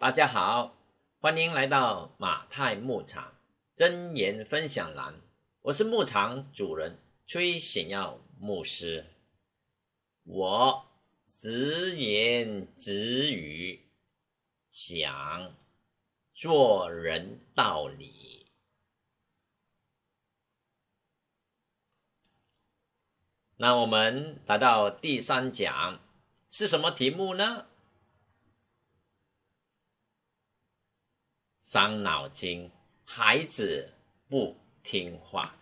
大家好，欢迎来到马太牧场真言分享栏。我是牧场主人崔显耀牧师。我直言直语，想做人道理。那我们来到第三讲，是什么题目呢？伤脑筋，孩子不听话。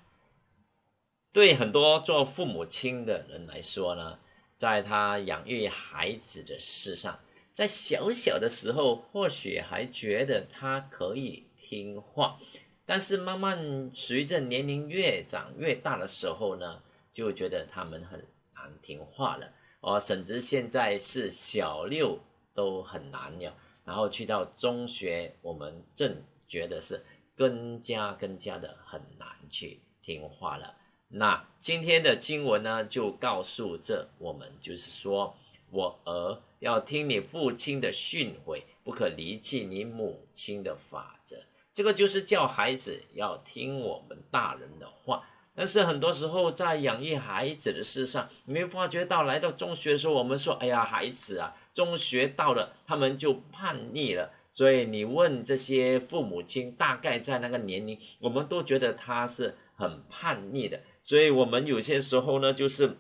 对很多做父母亲的人来说呢，在他养育孩子的事上，在小小的时候或许还觉得他可以听话，但是慢慢随着年龄越长越大的时候呢，就觉得他们很难听话了。哦，甚至现在是小六都很难了。然后去到中学，我们正觉得是更加更加的很难去听话了。那今天的经文呢，就告诉这我们，就是说我儿要听你父亲的训诲，不可离弃你母亲的法则。这个就是叫孩子要听我们大人的话。但是很多时候在养育孩子的事上，你没发觉到来到中学的时候，我们说，哎呀，孩子啊。中学到了，他们就叛逆了。所以你问这些父母亲，大概在那个年龄，我们都觉得他是很叛逆的。所以我们有些时候呢，就是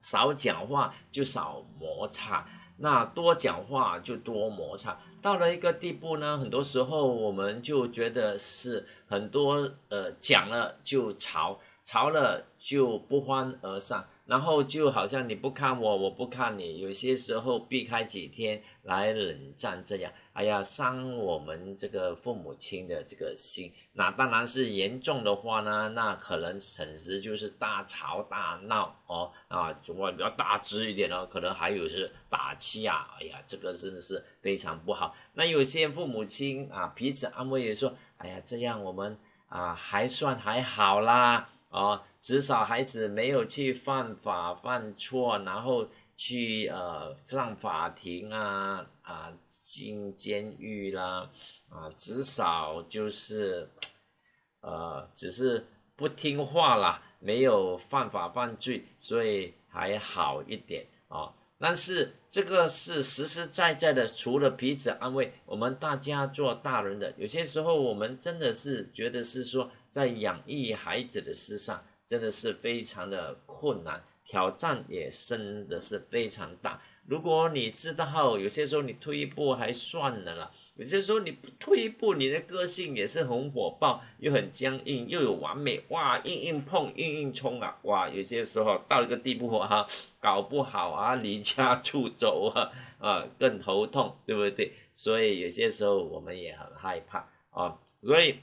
少讲话就少摩擦，那多讲话就多摩擦。到了一个地步呢，很多时候我们就觉得是很多呃讲了就吵，吵了就不欢而散。然后就好像你不看我，我不看你，有些时候避开几天来冷战这样，哎呀，伤我们这个父母亲的这个心。那当然是严重的话呢，那可能甚至就是大吵大闹哦啊，主要比较大只一点呢，可能还有是打气啊，哎呀，这个真的是非常不好。那有些父母亲啊，彼此安慰也说，哎呀，这样我们啊还算还好啦。哦，至少孩子没有去犯法犯错，然后去呃上法庭啊啊进监狱啦啊，至少就是呃只是不听话啦，没有犯法犯罪，所以还好一点啊。但是这个是实实在在的，除了彼此安慰，我们大家做大人的，有些时候我们真的是觉得是说。在养育孩子的事上，真的是非常的困难，挑战也真的是非常大。如果你知道，有些时候你退一步还算了啦，有些时候你退一步，你的个性也是很火爆，又很僵硬，又有完美，哇，硬硬碰，硬硬冲啊，哇，有些时候到一个地步哈，搞不好啊，离家出走啊，啊，更头痛，对不对？所以有些时候我们也很害怕啊，所以。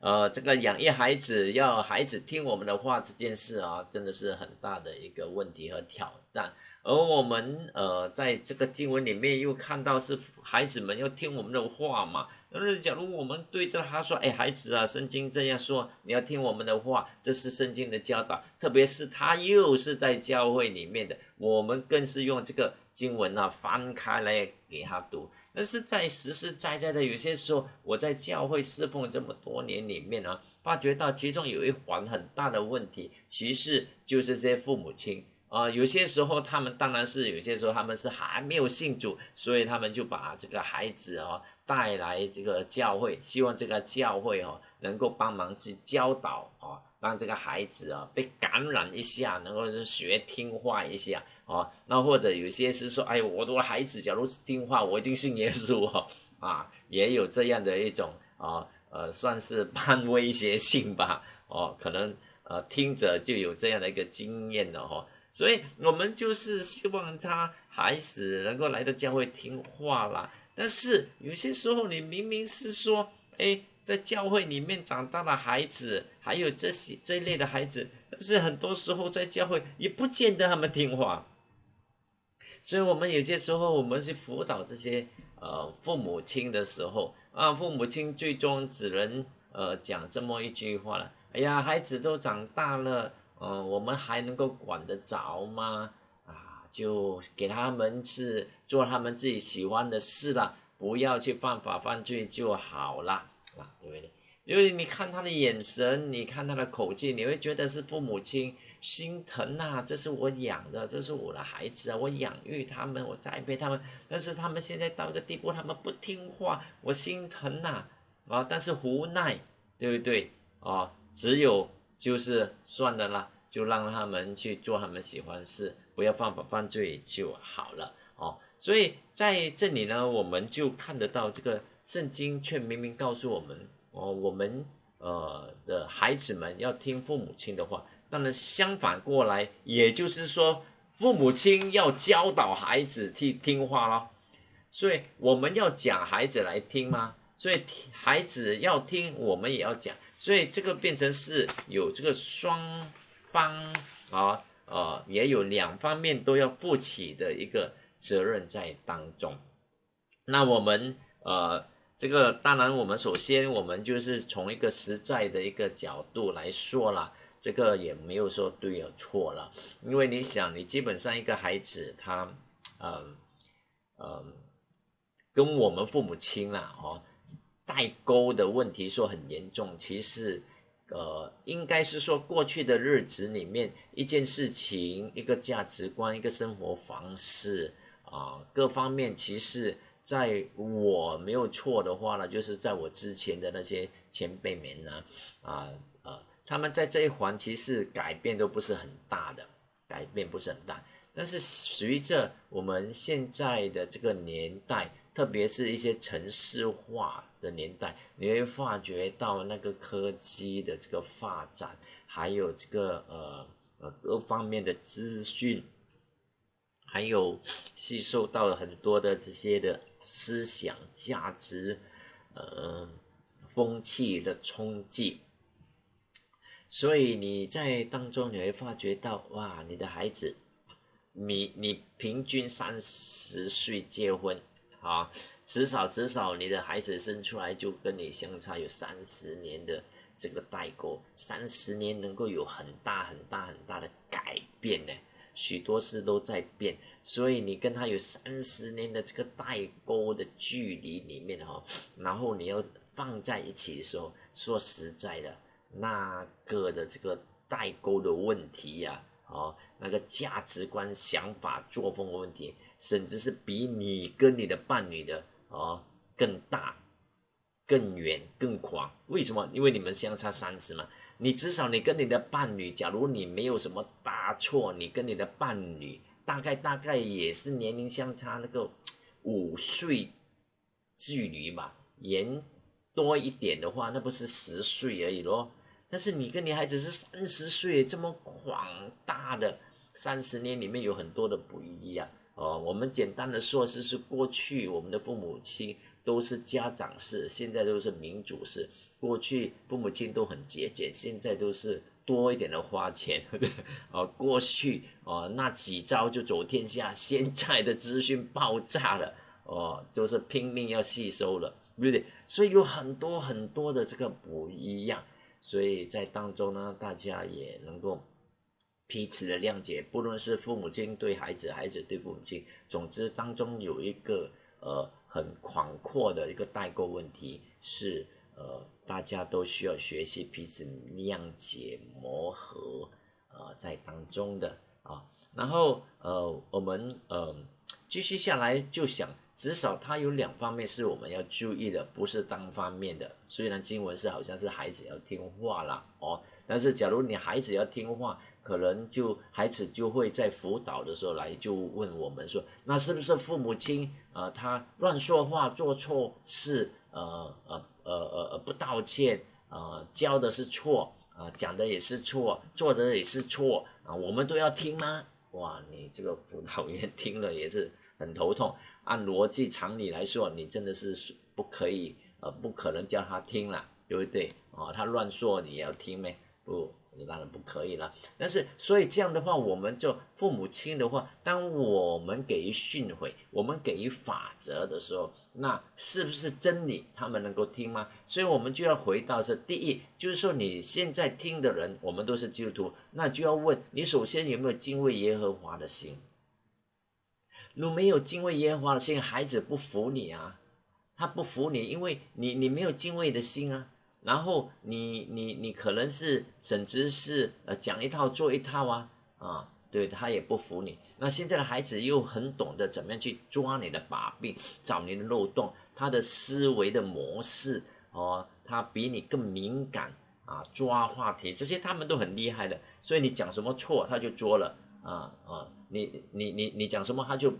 呃，这个养育孩子要孩子听我们的话这件事啊，真的是很大的一个问题和挑战。而我们呃，在这个经文里面又看到是孩子们要听我们的话嘛。那假如我们对着他说：“哎，孩子啊，圣经这样说，你要听我们的话，这是圣经的教导。”特别是他又是在教会里面的，我们更是用这个经文啊翻开来给他读。但是在实实在在的有些时候，我在教会侍奉这么多年里面呢，发觉到其中有一环很大的问题，其实就是这些父母亲啊，有些时候他们当然是有些时候他们是还没有信主，所以他们就把这个孩子哦带来这个教会，希望这个教会哦能够帮忙去教导啊，让这个孩子啊被感染一下，能够学听话一下。啊，那或者有些是说，哎，我的孩子假如是听话，我已经信耶稣哦，啊，也有这样的一种啊，呃，算是 半威胁性吧，哦，可能呃听者就有这样的一个经验了哈，所以我们就是希望他孩子能够来到教会听话啦。但是有些时候你明明是说，哎，在教会里面长大的孩子，还有这些这一类的孩子，但是很多时候在教会也不见得他们听话。所以，我们有些时候，我们去辅导这些呃父母亲的时候，啊，父母亲最终只能呃讲这么一句话了：，哎呀，孩子都长大了，嗯，我们还能够管得着吗？啊，就给他们是做他们自己喜欢的事了，不要去犯法犯罪就好了啊，对不对？因为你看他的眼神，你看他的口气，你会觉得是父母亲心疼呐，这是我养的，这是我的孩子啊，我养育他们，我栽培他们，但是他们现在到一个地步，他们不听话，我心疼呐，啊，但是无奈，对不对？啊，只有就是算了啦，就让他们去做他们喜欢的事，不要犯法犯罪就好了哦。所以在这里呢，我们就看得到这个圣经却明明告诉我们。哦，我们呃的孩子们要听父母亲的话，当然相反过来，也就是说，父母亲要教导孩子去听话咯。所以我们要讲孩子来听吗？所以孩子要听，我们也要讲。所以这个变成是有这个双方啊，呃，也有两方面都要负起的一个责任在当中。那我们呃。这个当然，我们首先我们就是从一个实在的一个角度来说啦，这个也没有说对或错了，因为你想，你基本上一个孩子他，嗯嗯，跟我们父母亲啦，哦，代沟的问题说很严重，其实，呃，应该是说过去的日子里面一件事情、一个价值观、一个生活方式啊，各方面其实。在我没有错的话呢，就是在我之前的那些前辈们呢，啊呃，他们在这一环其实改变都不是很大的，改变不是很大。但是随着我们现在的这个年代，特别是一些城市化的年代，你会发觉到那个科技的这个发展，还有这个呃呃各方面的资讯，还有吸收到了很多的这些的。思想价值，呃，风气的冲击，所以你在当中你会发觉到，哇，你的孩子，你你平均三十岁结婚，啊，至少至少你的孩子生出来就跟你相差有三十年的这个代沟，三十年能够有很大很大很大的改变呢，许多事都在变。所以你跟他有三十年的这个代沟的距离里面哈，然后你要放在一起的时候，说实在的，那个的这个代沟的问题呀，哦，那个价值观、想法、作风的问题，甚至是比你跟你的伴侣的哦更大、更远、更广。为什么？因为你们相差三十嘛。你至少你跟你的伴侣，假如你没有什么大错，你跟你的伴侣。大概大概也是年龄相差那个五岁距离吧，延多一点的话，那不是十岁而已咯。但是你跟你孩子是三十岁，这么广大的三十年里面有很多的不一样哦。我们简单的说，是是过去我们的父母亲都是家长式，现在都是民主式。过去父母亲都很节俭，现在都是。多一点的花钱，哦，过去哦那几招就走天下，现在的资讯爆炸了，哦，就是拼命要吸收了，对不对？所以有很多很多的这个不一样，所以在当中呢，大家也能够彼此的谅解，不论是父母亲对孩子，孩子对父母亲，总之当中有一个呃很广阔的一个代沟问题是。呃，大家都需要学习彼此谅解磨合，呃，在当中的啊，然后呃，我们呃继续下来就想，至少它有两方面是我们要注意的，不是单方面的。虽然经文是好像是孩子要听话啦，哦，但是假如你孩子要听话，可能就孩子就会在辅导的时候来就问我们说，那是不是父母亲呃他乱说话做错事呃呃。呃呃呃，不道歉啊，教的是错啊，讲的也是错，做的也是错啊，我们都要听吗？哇，你这个辅导员听了也是很头痛。按逻辑常理来说，你真的是不可以呃，不可能叫他听了，对不对？啊，他乱说你要听没？不。当然不可以了，但是所以这样的话，我们就父母亲的话，当我们给予训诲，我们给予法则的时候，那是不是真理？他们能够听吗？所以我们就要回到是第一，就是说你现在听的人，我们都是基督徒，那就要问你首先有没有敬畏耶和华的心？如没有敬畏耶和华的心，孩子不服你啊，他不服你，因为你你没有敬畏的心啊。然后你你你可能是甚至是呃讲一套做一套啊啊，对他也不服你。那现在的孩子又很懂得怎么样去抓你的把柄，找你的漏洞，他的思维的模式哦，他比你更敏感啊，抓话题这些他们都很厉害的。所以你讲什么错他就捉了啊啊，你你你你讲什么他就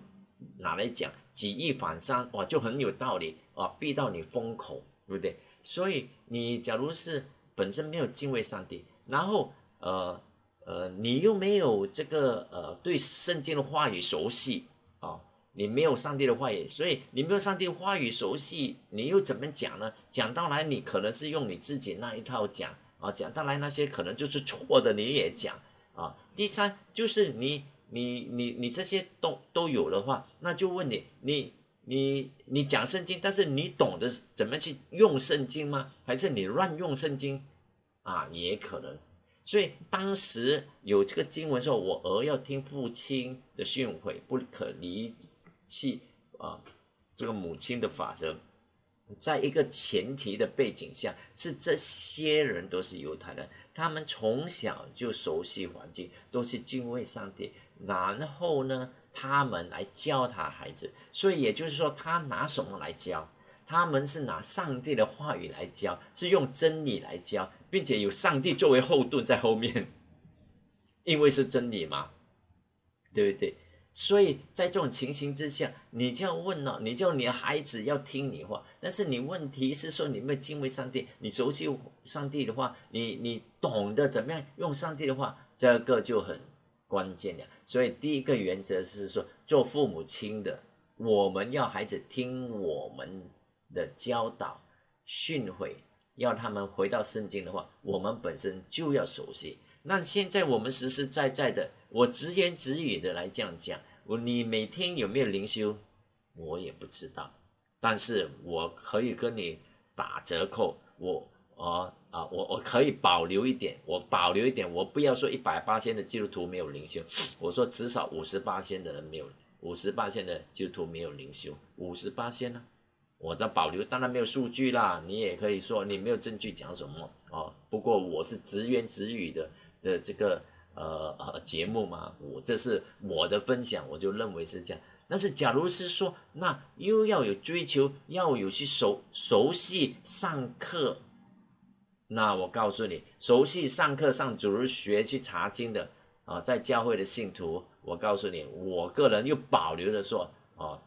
拿来讲，举一反三哇，就很有道理啊，逼到你封口，对不对？所以你假如是本身没有敬畏上帝，然后呃呃，你又没有这个呃对圣经的话语熟悉啊，你没有上帝的话语，所以你没有上帝话语熟悉，你又怎么讲呢？讲到来你可能是用你自己那一套讲啊，讲到来那些可能就是错的你也讲啊。第三就是你你你你这些都都有的话，那就问你你。你你讲圣经，但是你懂得怎么去用圣经吗？还是你乱用圣经啊？也可能。所以当时有这个经文说：“我儿要听父亲的训诲，不可离弃啊。”这个母亲的法则，在一个前提的背景下，是这些人都是犹太人，他们从小就熟悉环境，都是敬畏上帝。然后呢？他们来教他孩子，所以也就是说，他拿什么来教？他们是拿上帝的话语来教，是用真理来教，并且有上帝作为后盾在后面，因为是真理嘛，对不对？所以在这种情形之下，你就要问了，你叫你孩子要听你话，但是你问题是说，你没有敬畏上帝，你熟悉上帝的话，你你懂得怎么样用上帝的话，这个就很。关键的，所以第一个原则是说，做父母亲的，我们要孩子听我们的教导、训诲，要他们回到圣经的话，我们本身就要熟悉。那现在我们实实在在的，我直言直语的来这样讲，我你每天有没有灵修，我也不知道，但是我可以跟你打折扣，我啊。啊，我我可以保留一点，我保留一点，我不要说一百八千的基督徒没有灵修，我说至少五十八千的人没有，五十八千的基督徒没有灵修，五十八千呢，我在保留，当然没有数据啦，你也可以说你没有证据讲什么哦，不过我是直言直语的的这个呃呃节目嘛，我这是我的分享，我就认为是这样。但是假如是说，那又要有追求，要有去熟熟悉上课。那我告诉你，熟悉上课上主日学去查经的啊，在教会的信徒，我告诉你，我个人又保留的说，哦，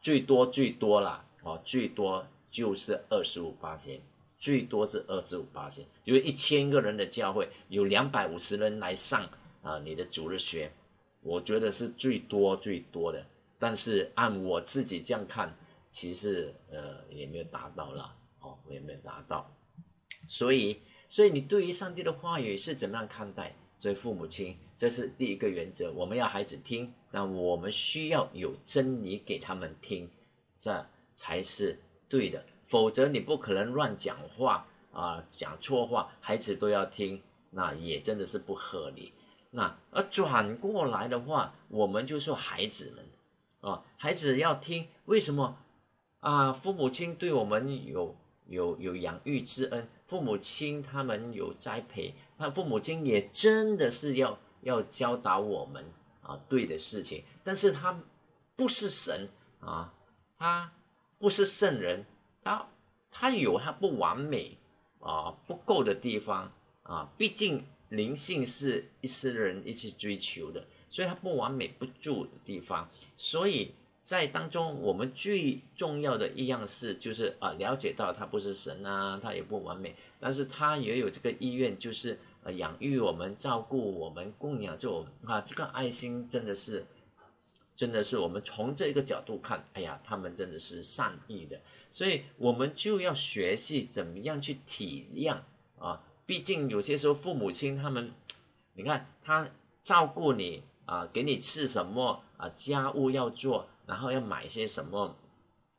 最多最多啦，哦，最多就是二十五八千，最多是二十五八千，因为一千个人的教会有两百五十人来上啊，你的主日学，我觉得是最多最多的，但是按我自己这样看，其实呃也没有达到了，哦，我也没有达到。所以，所以你对于上帝的话语是怎么样看待？所以父母亲，这是第一个原则，我们要孩子听，那我们需要有真理给他们听，这才是对的。否则你不可能乱讲话啊，讲错话，孩子都要听，那也真的是不合理。那而转过来的话，我们就说孩子们啊，孩子要听，为什么啊？父母亲对我们有有有养育之恩。父母亲他们有栽培，那父母亲也真的是要要教导我们啊对的事情，但是他不是神啊，他不是圣人，他他有他不完美啊不够的地方啊，毕竟灵性是一世人一起追求的，所以他不完美不足的地方，所以。在当中，我们最重要的一样事就是啊，了解到他不是神啊，他也不完美，但是他也有这个意愿，就是呃，养育我们、照顾我们、供养着我们啊，这个爱心真的是，真的是我们从这个角度看，哎呀，他们真的是善意的，所以我们就要学习怎么样去体谅啊，毕竟有些时候父母亲他们，你看他照顾你啊，给你吃什么啊，家务要做。然后要买些什么，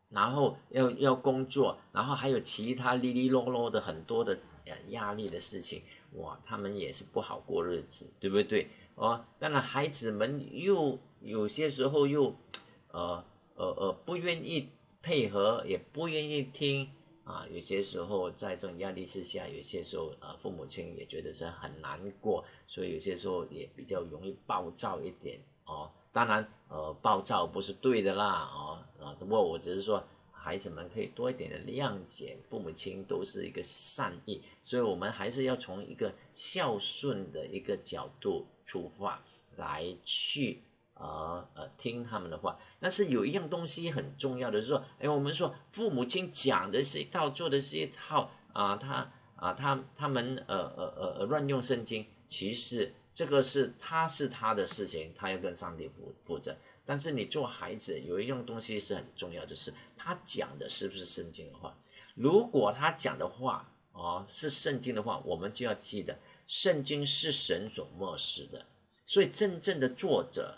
然后要要工作，然后还有其他哩哩啰啰的很多的呃压力的事情，哇，他们也是不好过日子，对不对？哦，当然孩子们又有些时候又，呃呃呃不愿意配合，也不愿意听啊。有些时候在这种压力之下，有些时候呃父母亲也觉得是很难过，所以有些时候也比较容易暴躁一点哦。当然呃暴躁不是对的啦哦啊，不过我只是说孩子们可以多一点的谅解，父母亲都是一个善意，所以我们还是要从一个孝顺的一个角度出发来去。呃呃，听他们的话，但是有一样东西很重要的，是说，哎，我们说父母亲讲的是一套，做的是一套啊，他啊，他他们呃呃呃乱用圣经，其实这个是他是他的事情，他要跟上帝负负责。但是你做孩子有一样东西是很重要，就是他讲的是不是圣经的话。如果他讲的话哦是圣经的话，我们就要记得，圣经是神所漠视的，所以真正的作者。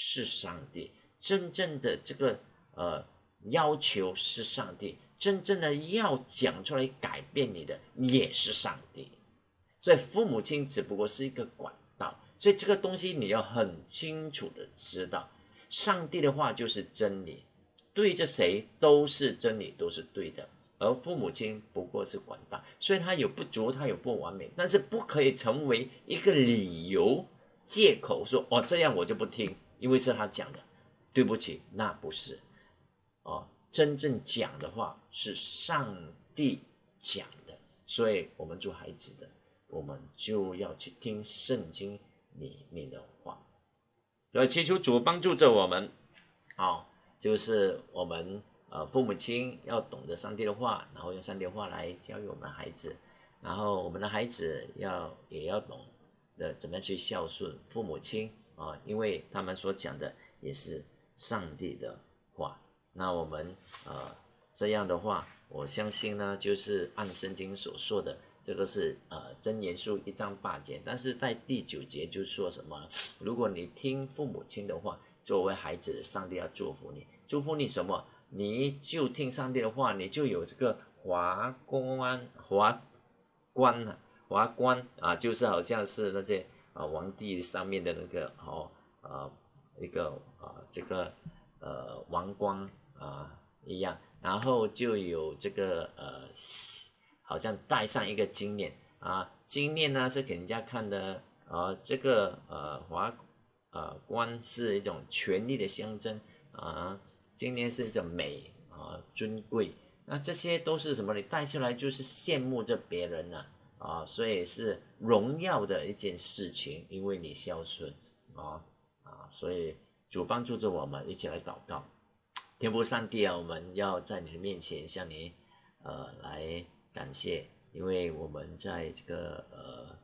是上帝。真正的这个呃要求是上帝。真正的要讲出来改变你的也是上帝，所以父母亲只不过是一个管道，所以这个东西你要很清楚的知道，上帝的话就是真理，对着谁都是真理，都是对的，而父母亲不过是管道，所以他有不足，他有不完美，但是不可以成为一个理由借口说哦这样我就不听。因为是他讲的，对不起，那不是，哦，真正讲的话是上帝讲的，所以我们做孩子的，我们就要去听圣经里面的话，来祈求主帮助着我们，哦，就是我们呃父母亲要懂得上帝的话，然后用上帝的话来教育我们的孩子，然后我们的孩子要也要懂得怎么样去孝顺父母亲。啊，因为他们所讲的也是上帝的话，那我们呃这样的话，我相信呢，就是按圣经所说的，这个是呃真言书一章八节，但是在第九节就说什么？如果你听父母亲的话，作为孩子，上帝要祝福你，祝福你什么？你就听上帝的话，你就有这个华冠，华冠啊，华冠啊，就是好像是那些。啊，皇帝上面的那个哦，啊，一个啊，这个呃王冠啊一样，然后就有这个呃，好像戴上一个金链啊，金链呢是给人家看的啊，这个呃华呃冠是一种权力的象征啊，金链是一种美啊尊贵，那这些都是什么？你戴出来就是羡慕着别人呢。啊，啊所以是荣耀的一件事情，因为你孝顺啊啊，所以主帮助着我们一起来祷告，天父上帝啊，我们要在你的面前向你呃来感谢，因为我们在这个呃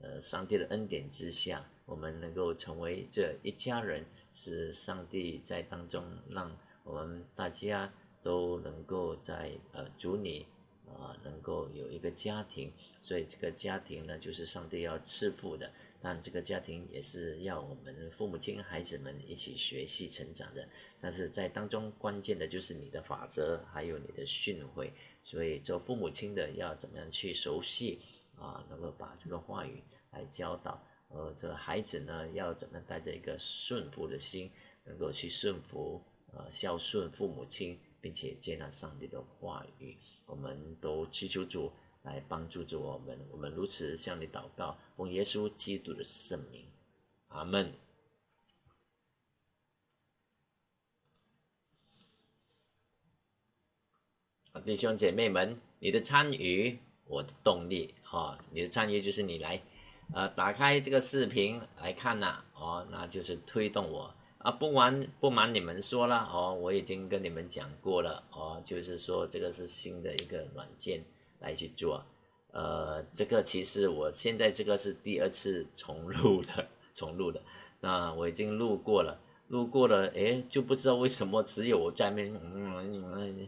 呃上帝的恩典之下，我们能够成为这一家人，是上帝在当中让我们大家都能够在呃主你。啊，能够有一个家庭，所以这个家庭呢，就是上帝要赐福的。但这个家庭也是要我们父母亲、孩子们一起学习成长的。但是在当中，关键的就是你的法则，还有你的训诲。所以做父母亲的要怎么样去熟悉啊，能够把这个话语来教导。而这个孩子呢，要怎么带着一个顺服的心，能够去顺服，呃，孝顺父母亲。并且接纳上帝的话语，我们都祈求主来帮助着我们。我们如此向你祷告，奉耶稣基督的圣名，阿门。弟兄姐妹们，你的参与，我的动力，哈，你的参与就是你来，呃，打开这个视频来看呐，哦，那就是推动我。啊，不瞒不瞒你们说了哦，我已经跟你们讲过了哦，就是说这个是新的一个软件来去做，呃，这个其实我现在这个是第二次重录的，重录的，那我已经录过了，录过了，哎，就不知道为什么只有我在面，嗯，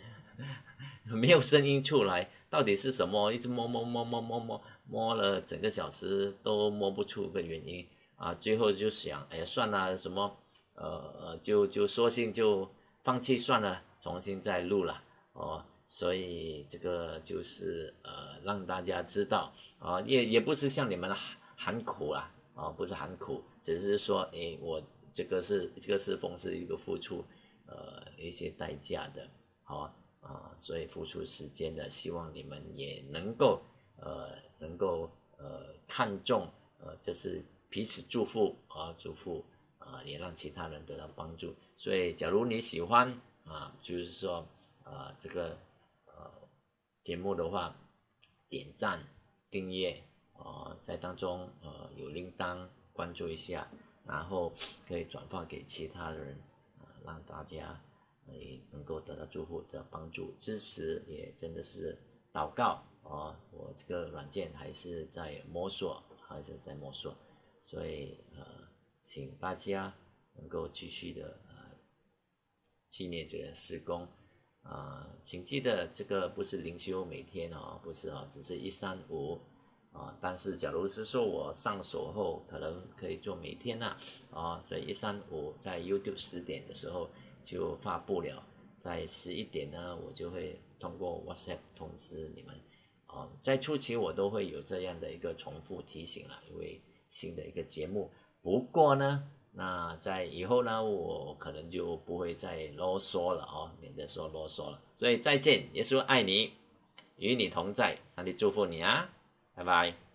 没有声音出来，到底是什么？一直摸摸摸摸摸摸摸了整个小时都摸不出个原因啊，最后就想，哎呀，算了，什么？呃，就就索性就放弃算了，重新再录了哦。所以这个就是呃，让大家知道啊，也也不是向你们喊苦啊，啊，不是喊苦，只是说，哎，我这个是这个是奉是一个付出呃一些代价的好啊，所以付出时间的，希望你们也能够呃能够呃看重呃这是彼此祝福啊祝福啊，也让其他人得到帮助。所以假如你喜欢啊，就是说啊这个呃节目的话，点赞订阅啊，在当中呃有铃铛关注一下。然后可以转发给其他人，啊，让大家也能够得到祝福的帮助支持，也真的是祷告啊！我这个软件还是在摸索，还是在摸索，所以呃，请大家能够继续的呃纪念这个施工啊，请记得这个不是灵修每天哦，不是哦，只是一三五。啊，但是假如是说我上手后，可能可以做每天呐，啊，所以一三五在 YouTube 十点的时候就发布了，在十一点呢，我就会通过 WhatsApp 通知你们，啊，在初期我都会有这样的一个重复提醒了，因为新的一个节目。不过呢，那在以后呢，我可能就不会再啰嗦了哦，免得说啰嗦了。所以再见，耶稣爱你，与你同在，上帝祝福你啊。拜拜。